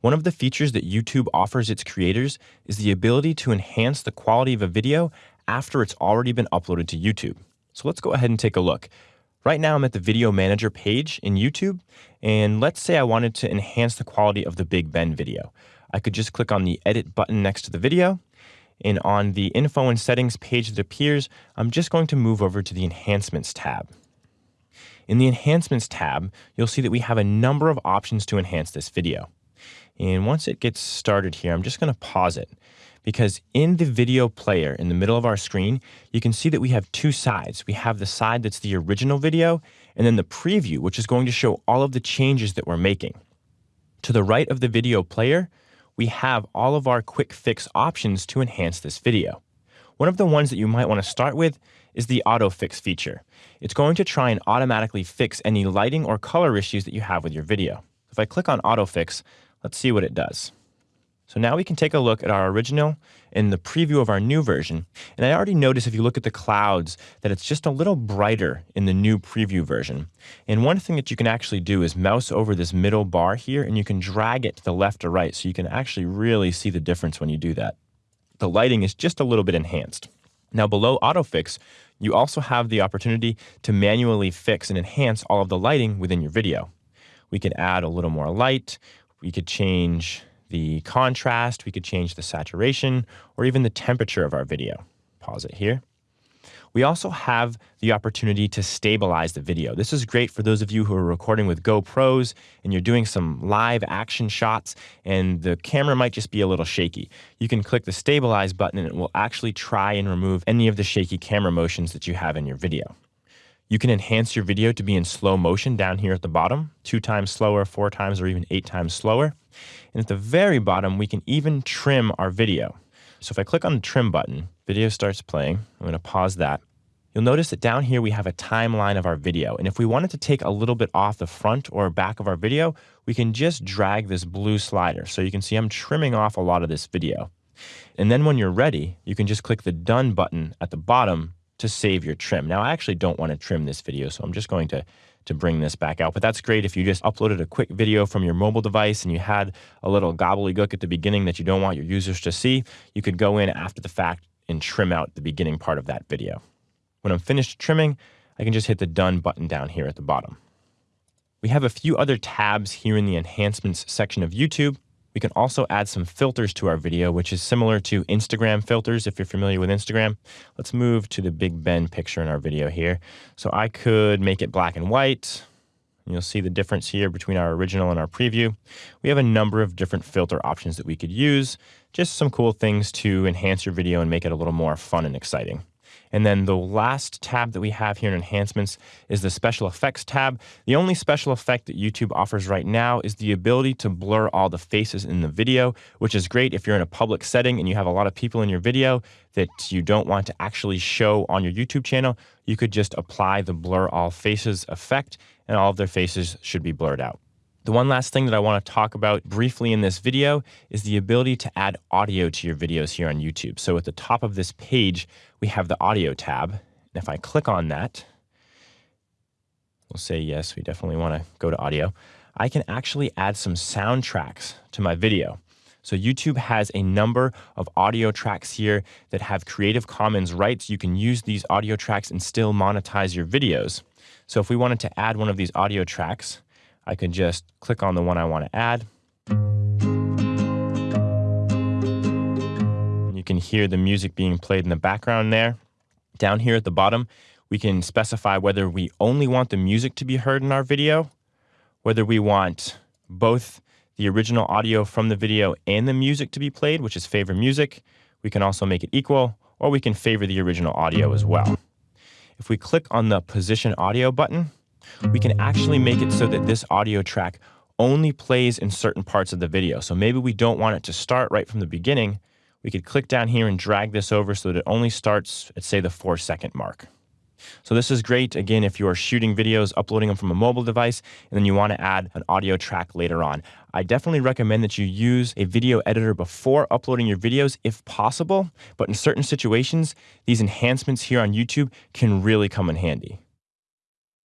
One of the features that YouTube offers its creators is the ability to enhance the quality of a video after it's already been uploaded to YouTube. So let's go ahead and take a look. Right now I'm at the Video Manager page in YouTube, and let's say I wanted to enhance the quality of the Big Ben video. I could just click on the Edit button next to the video, and on the Info and Settings page that appears, I'm just going to move over to the Enhancements tab. In the Enhancements tab, you'll see that we have a number of options to enhance this video. And once it gets started here, I'm just going to pause it because in the video player in the middle of our screen, you can see that we have two sides. We have the side that's the original video and then the preview, which is going to show all of the changes that we're making. To the right of the video player, we have all of our quick fix options to enhance this video. One of the ones that you might want to start with is the auto fix feature. It's going to try and automatically fix any lighting or color issues that you have with your video. If I click on auto fix, Let's see what it does. So now we can take a look at our original in the preview of our new version. And I already noticed if you look at the clouds that it's just a little brighter in the new preview version. And one thing that you can actually do is mouse over this middle bar here and you can drag it to the left or right so you can actually really see the difference when you do that. The lighting is just a little bit enhanced. Now below autofix, you also have the opportunity to manually fix and enhance all of the lighting within your video. We can add a little more light, we could change the contrast, we could change the saturation, or even the temperature of our video. Pause it here. We also have the opportunity to stabilize the video. This is great for those of you who are recording with GoPros and you're doing some live action shots and the camera might just be a little shaky. You can click the stabilize button and it will actually try and remove any of the shaky camera motions that you have in your video. You can enhance your video to be in slow motion down here at the bottom, two times slower, four times, or even eight times slower. And at the very bottom, we can even trim our video. So if I click on the trim button, video starts playing. I'm going to pause that. You'll notice that down here we have a timeline of our video. And if we wanted to take a little bit off the front or back of our video, we can just drag this blue slider. So you can see I'm trimming off a lot of this video. And then when you're ready, you can just click the done button at the bottom to save your trim. Now, I actually don't want to trim this video, so I'm just going to, to bring this back out. But that's great if you just uploaded a quick video from your mobile device and you had a little gobbledygook at the beginning that you don't want your users to see, you could go in after the fact and trim out the beginning part of that video. When I'm finished trimming, I can just hit the Done button down here at the bottom. We have a few other tabs here in the Enhancements section of YouTube. We can also add some filters to our video, which is similar to Instagram filters if you're familiar with Instagram. Let's move to the Big Ben picture in our video here. So I could make it black and white. You'll see the difference here between our original and our preview. We have a number of different filter options that we could use. Just some cool things to enhance your video and make it a little more fun and exciting. And then the last tab that we have here in enhancements is the special effects tab. The only special effect that YouTube offers right now is the ability to blur all the faces in the video, which is great if you're in a public setting and you have a lot of people in your video that you don't want to actually show on your YouTube channel. You could just apply the blur all faces effect and all of their faces should be blurred out. The one last thing that I want to talk about briefly in this video is the ability to add audio to your videos here on YouTube. So at the top of this page, we have the audio tab. And if I click on that, we'll say yes, we definitely want to go to audio. I can actually add some soundtracks to my video. So YouTube has a number of audio tracks here that have Creative Commons rights. You can use these audio tracks and still monetize your videos. So if we wanted to add one of these audio tracks, I can just click on the one I want to add. You can hear the music being played in the background there. Down here at the bottom, we can specify whether we only want the music to be heard in our video, whether we want both the original audio from the video and the music to be played, which is favor music. We can also make it equal, or we can favor the original audio as well. If we click on the position audio button, we can actually make it so that this audio track only plays in certain parts of the video. So maybe we don't want it to start right from the beginning. We could click down here and drag this over so that it only starts at say the four second mark. So this is great, again, if you are shooting videos, uploading them from a mobile device, and then you want to add an audio track later on. I definitely recommend that you use a video editor before uploading your videos if possible, but in certain situations, these enhancements here on YouTube can really come in handy.